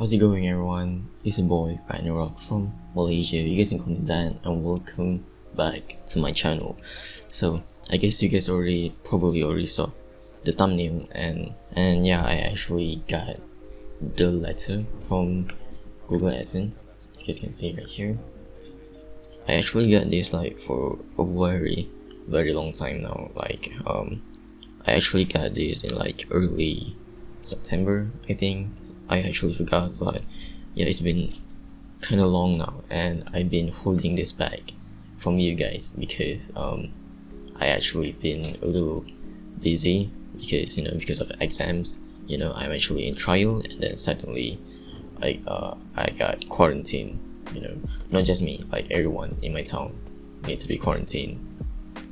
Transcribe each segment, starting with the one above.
How's it going everyone? It's your boy Rock from Malaysia. You guys can call me Dan and welcome back to my channel. So I guess you guys already probably already saw the thumbnail and and yeah I actually got the letter from Google AdSense. You guys can see right here. I actually got this like for a very very long time now. Like um I actually got this in like early September I think I actually forgot but yeah it's been kind of long now and I've been holding this back from you guys because um, I actually been a little busy because you know because of exams you know I'm actually in trial and then suddenly I uh, I got quarantined you know. Not just me like everyone in my town needs to be quarantined.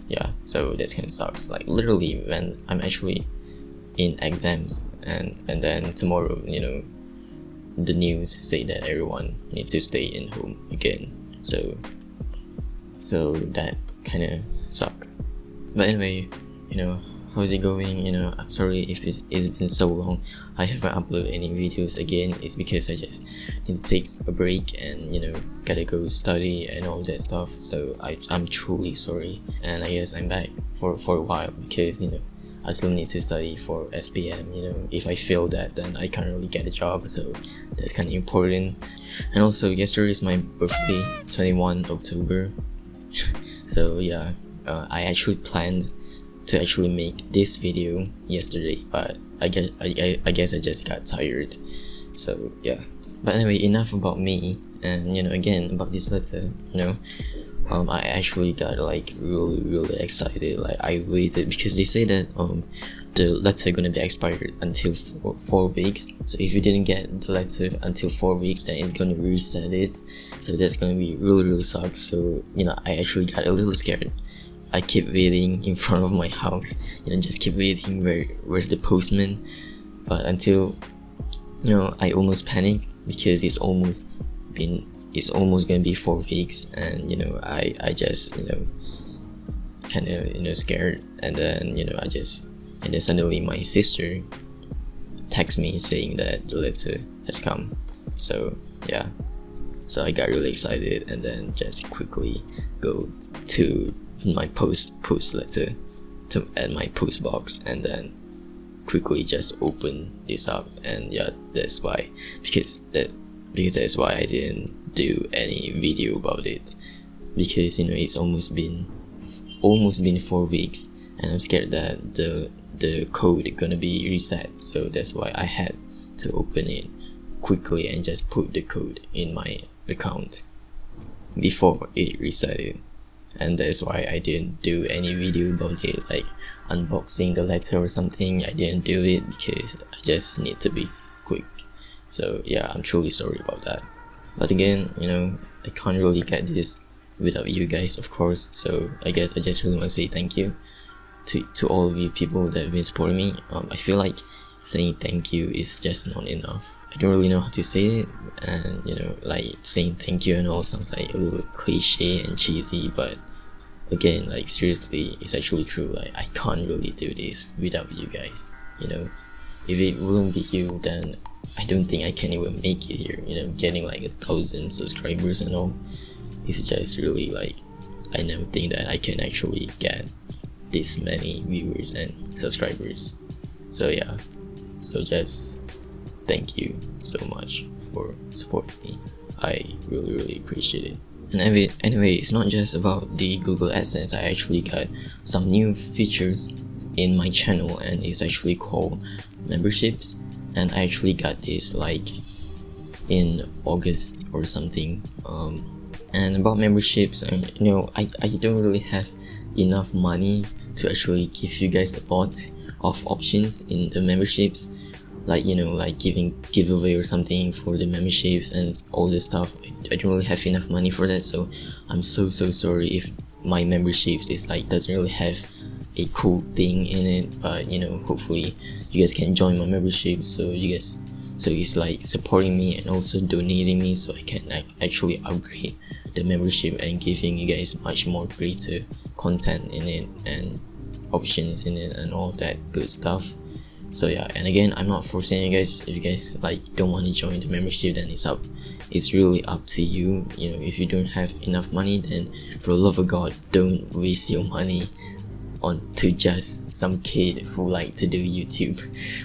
Yeah so that kind of sucks. Like literally when I'm actually in exams and and then tomorrow you know the news say that everyone needs to stay in home again. So so that kind of suck. But anyway you know how's it going? You know i'm sorry if it's, it's been so long. I haven't uploaded any videos again. It's because i just need to take a break and you know gotta go study and all that stuff. So i i'm truly sorry. And i guess i'm back for for a while because you know I still need to study for SPM you know. If I fail that then I can't really get a job so that's kind of important. And also yesterday is my birthday 21 October. So yeah uh, I actually planned to actually make this video yesterday but I guess I, I guess I just got tired. So yeah. But anyway enough about me and you know again about this letter you know um, I actually got like really really excited. Like I waited because they say that um, the letter gonna be expired until four, four weeks. So if you didn't get the letter until four weeks then it's gonna reset it. So that's gonna be really really suck so you know I actually got a little scared. I keep waiting in front of my house you know just keep waiting where where's the postman. But until you know I almost panicked because it's almost been it's almost gonna be four weeks and you know I I just you know kind of you know scared. And then you know I just and then suddenly my sister text me saying that the letter has come. So yeah. So I got really excited and then just quickly go to my post post letter to add my post box and then quickly just open this up. And yeah that's why because that because that's why I didn't do any video about it. Because you know it's almost been almost been four weeks and I'm scared that the the code gonna be reset. So that's why I had to open it quickly and just put the code in my account before it resetted and that's why I didn't do any video about it like unboxing the letter or something. I didn't do it because I just need to be quick. So yeah I'm truly sorry about that but again you know I can't really get this without you guys of course. So I guess I just really want to say thank you to, to all of you people that have been supporting me. Um, I feel like saying thank you is just not enough. I don't really know how to say it. And you know like saying thank you and all sounds like a little cliche and cheesy but again like seriously it's actually true. Like I can't really do this without you guys you know. If it wouldn't be you then I don't think I can even make it here you know getting like a thousand subscribers and all. It's just really like I never think that I can actually get this many viewers and subscribers. So yeah. So just thank you so much for supporting me. I really really appreciate it. And anyway, anyway it's not just about the Google AdSense. I actually got some new features in my channel and it's actually called memberships and I actually got this like in August or something um, and about memberships and you know I, I don't really have enough money to actually give you guys a lot of options in the memberships like you know like giving giveaway or something for the memberships and all this stuff. I don't really have enough money for that so I'm so so sorry if my memberships is like doesn't really have a cool thing in it but you know hopefully you guys can join my membership so you guys so it's like supporting me and also donating me so I can like, actually upgrade the membership and giving you guys much more greater content in it and options in it and all that good stuff. So yeah and again i'm not forcing you guys. If you guys like don't want to join the membership then it's up it's really up to you. You know if you don't have enough money then for the love of god don't waste your money on to just some kid who like to do youtube.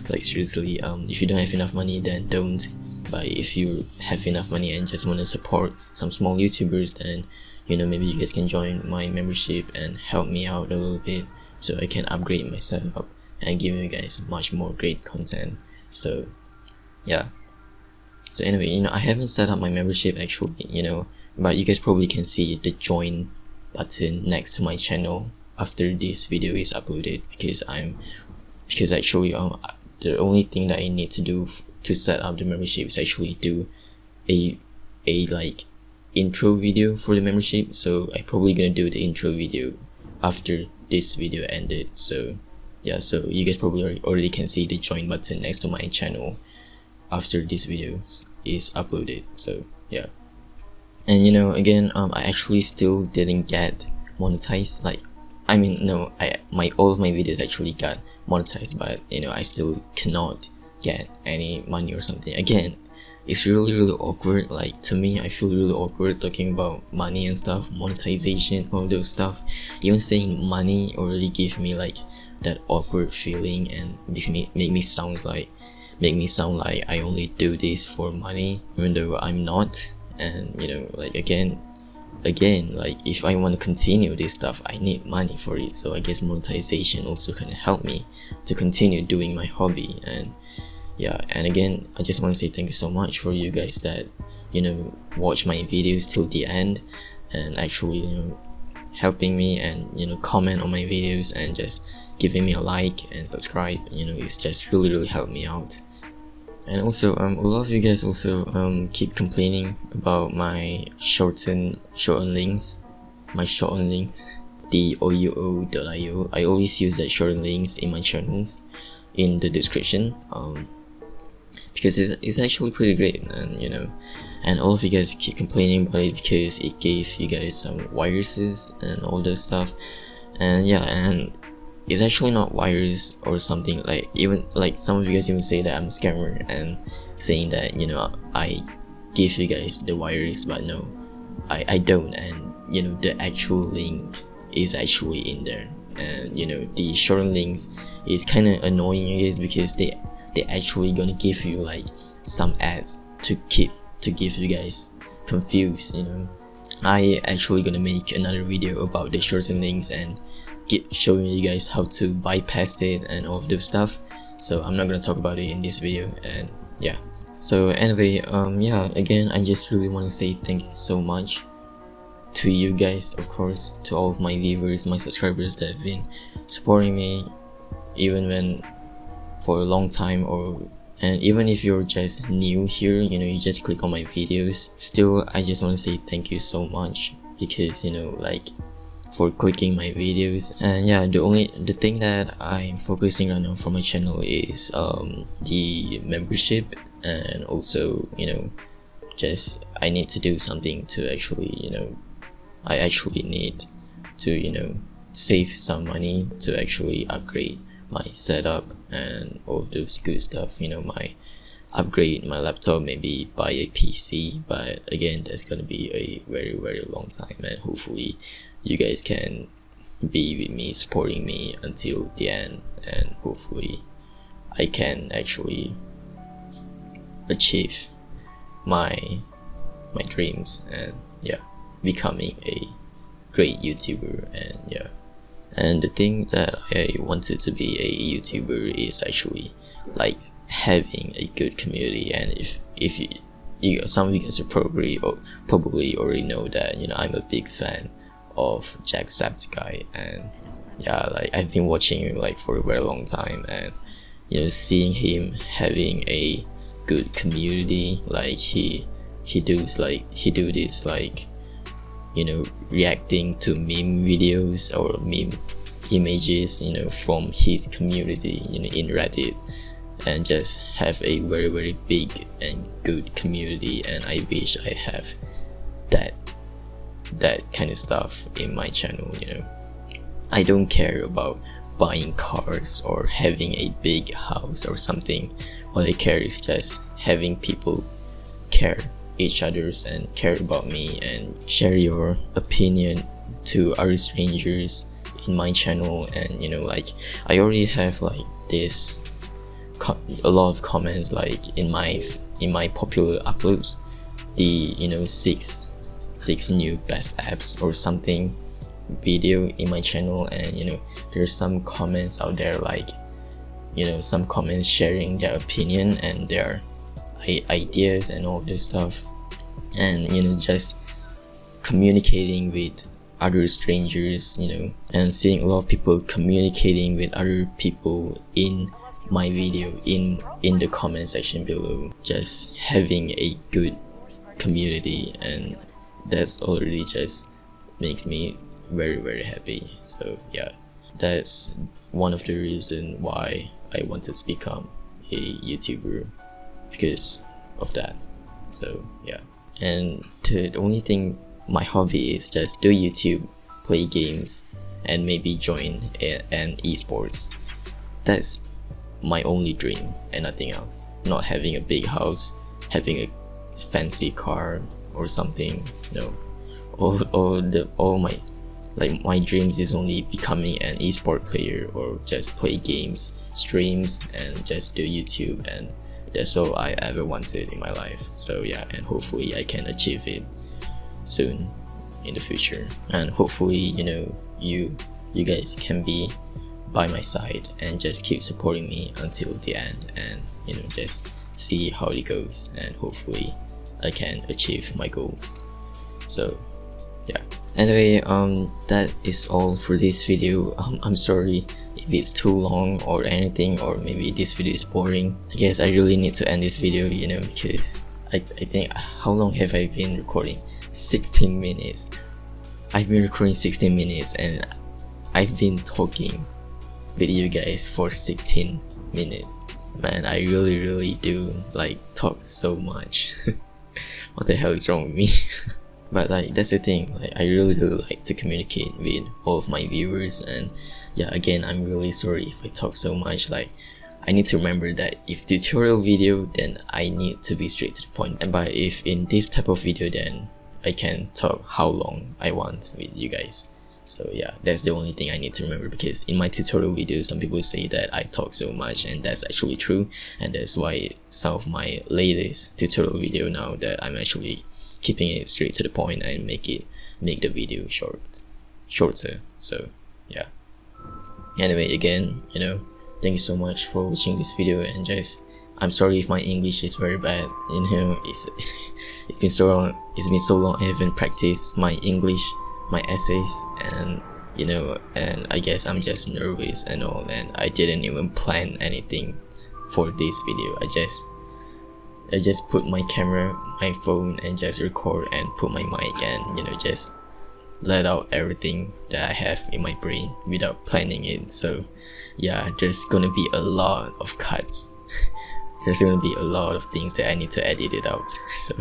Like seriously um if you don't have enough money then don't. But if you have enough money and just want to support some small youtubers then you know maybe you guys can join my membership and help me out a little bit so i can upgrade my setup and give you guys much more great content. So yeah. So anyway you know i haven't set up my membership actually you know but you guys probably can see the join button next to my channel after this video is uploaded because i'm because actually um the only thing that i need to do to set up the membership is actually do a a like intro video for the membership. So I'm probably gonna do the intro video after this video ended. So yeah so you guys probably already can see the join button next to my channel after this video is uploaded. So yeah. And you know again um i actually still didn't get monetized like i mean no i my all of my videos actually got monetized but you know i still cannot get any money or something. Again it's really really awkward. Like to me i feel really awkward talking about money and stuff monetization all those stuff. Even saying money already give me like that awkward feeling and makes me make me sound like make me sound like i only do this for money even though i'm not. And you know like again again like if i want to continue this stuff i need money for it. So i guess monetization also can help me to continue doing my hobby. And yeah and again i just want to say thank you so much for you guys that you know watch my videos till the end and actually you know helping me and you know comment on my videos and just giving me a like and subscribe. You know it's just really really helped me out and also um, a lot of you guys also um, keep complaining about my shortened shortened links my shortened links the ouo.io I always use that shortened links in my channels in the description um, because it's, it's actually pretty great and you know. And all of you guys keep complaining about it because it gave you guys some viruses and all that stuff. And yeah and it's actually not virus or something like even like some of you guys even say that I'm a scammer and saying that you know I give you guys the virus but no I, I don't and you know the actual link is actually in there. And you know the short links is kind of annoying I guess because they they actually gonna give you like some ads to keep to give you guys confused you know. I actually gonna make another video about the shortened links and get showing you guys how to bypass it and all of this stuff. So I'm not gonna talk about it in this video and yeah. So anyway um yeah again I just really want to say thank you so much to you guys of course to all of my viewers my subscribers that have been supporting me even when for a long time or and even if you're just new here you know you just click on my videos. Still i just want to say thank you so much because you know like for clicking my videos. And yeah the only the thing that i'm focusing right now for my channel is um the membership and also you know just i need to do something to actually you know i actually need to you know save some money to actually upgrade my setup and all those good stuff you know my upgrade my laptop maybe buy a PC but again that's gonna be a very very long time and hopefully you guys can be with me supporting me until the end and hopefully I can actually achieve my my dreams and yeah becoming a great YouTuber and yeah. And the thing that I wanted to be a YouTuber is actually like having a good community and if if you, you some of you guys probably probably already know that you know I'm a big fan of Jacksepticeye and yeah like I've been watching him like for a very long time and you know seeing him having a good community like he he does like he do this like you know reacting to meme videos or meme images you know from his community you know in reddit and just have a very very big and good community and i wish i have that that kind of stuff in my channel you know. I don't care about buying cars or having a big house or something. All I care is just having people care each others and care about me and share your opinion to other strangers in my channel. And you know like I already have like this a lot of comments like in my in my popular uploads. The you know six six new best apps or something video in my channel and you know there's some comments out there like you know some comments sharing their opinion and their ideas and all this stuff. And you know just communicating with other strangers you know and seeing a lot of people communicating with other people in my video in in the comment section below. Just having a good community and that's already just makes me very very happy. So yeah that's one of the reason why I wanted to become a YouTuber because of that. So yeah. And to the only thing my hobby is just do YouTube play games and maybe join a, an esports. That's my only dream and nothing else. Not having a big house having a fancy car or something no all, all the all my like my dreams is only becoming an esport player or just play games streams and just do youtube and that's all i ever wanted in my life. So yeah and hopefully i can achieve it soon in the future. And hopefully you know you you guys can be by my side and just keep supporting me until the end and you know just see how it goes. And hopefully I can achieve my goals. So yeah. Anyway um that is all for this video. Um, I'm sorry if it's too long or anything or maybe this video is boring. I guess I really need to end this video you know because I, I think how long have I been recording? 16 minutes. I've been recording 16 minutes and I've been talking with you guys for 16 minutes. Man I really really do like talk so much what the hell is wrong with me? But like that's the thing. Like I really really like to communicate with all of my viewers. And yeah again I'm really sorry if I talk so much. Like I need to remember that if tutorial video then I need to be straight to the point. And but if in this type of video then I can talk how long I want with you guys so yeah that's the only thing i need to remember because in my tutorial video, some people say that i talk so much and that's actually true. And that's why some of my latest tutorial video now that i'm actually keeping it straight to the point and make it make the video short shorter. So yeah. Anyway again you know thank you so much for watching this video and just i'm sorry if my english is very bad you know it's it's been so long it's been so long i haven't practiced my english my essays and you know and I guess I'm just nervous and all and I didn't even plan anything for this video. I just I just put my camera my phone and just record and put my mic and you know just let out everything that I have in my brain without planning it. So yeah there's gonna be a lot of cuts. There's gonna be a lot of things that I need to edit it out. So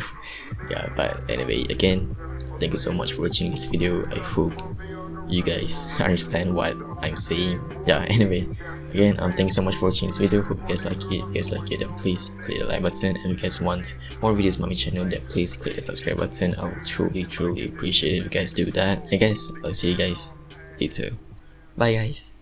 yeah but anyway again thank you so much for watching this video. I hope you guys understand what i'm saying. Yeah anyway again um thank you so much for watching this video. Hope you guys like it. If you guys like it then please click the like button. And if you guys want more videos on my channel then please click the subscribe button. I would truly truly appreciate if you guys do that. And guys i'll see you guys later. Bye guys